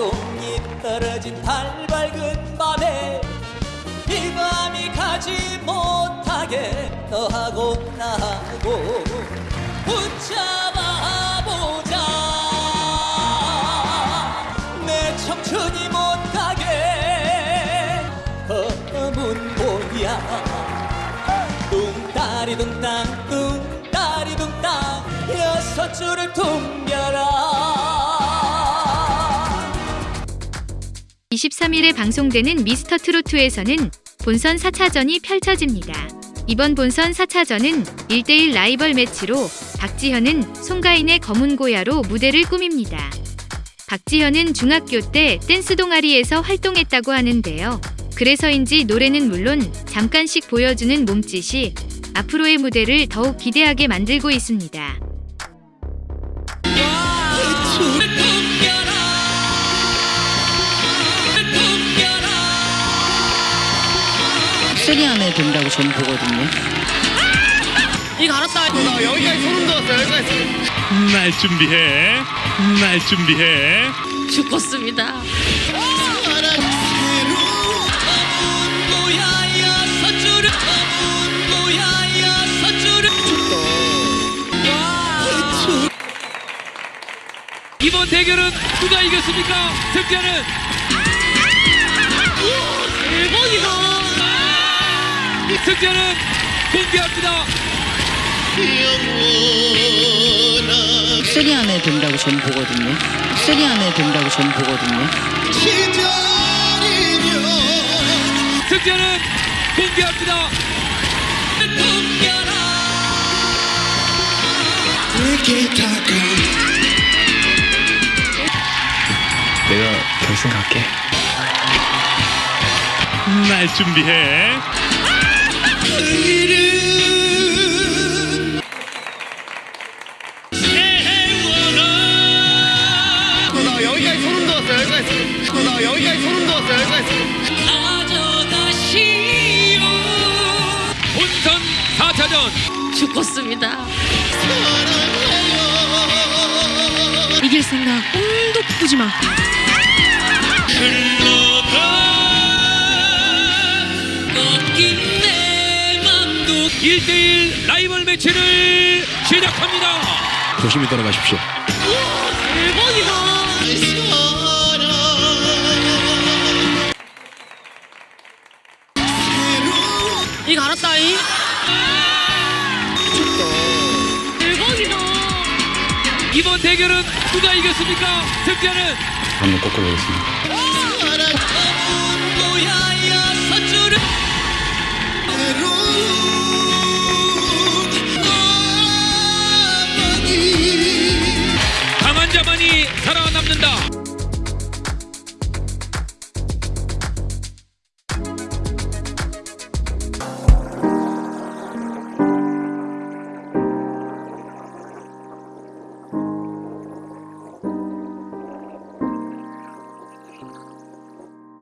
꽃잎 떨어진 달 밝은 밤에 이 밤이 가지 못하게 너하고 나하고 붙잡아 보자. 내 청춘이 못 가게 검은 보야. 뚱따리 뚱땅 뚱따리 뚱땅 여섯 줄을 퉁겨라 23일에 방송되는 미스터 트로트에서는 본선 4차전이 펼쳐집니다. 이번 본선 4차전은 1대1 라이벌 매치로 박지현은 송가인의 검은 고야로 무대를 꾸밉니다. 박지현은 중학교 때 댄스 동아리에서 활동했다고 하는데요. 그래서인지 노래는 물론 잠깐씩 보여주는 몸짓이 앞으로의 무대를 더욱 기대하게 만들고 있습니다. 쓰리 안에 된다고 저는 보거든요. 이거 알았다. 나 여기까지 소름 돋았어. 여기까지. 날 준비해 날 준비해 죽었습니다. 이번 대결은 누가 이겼습니까? 승자는 대박이다. 승자는 공개합니다. three 안에 된다고 저는 보거든요. three 안에 된다고 저는 보거든요. 승자는 공개합니다. 내가 결승 갈게. 날 준비해 죽었습니다. 이길 생각 꿈도 꾸지 마. 매치를 시작합니다. 조심히 떠나가십시오. 대박이다. 이거 알았다잉. 대박이다. 이번 대결은 누가 이겼습니까? 승자는 한번 꺾어보겠습니다.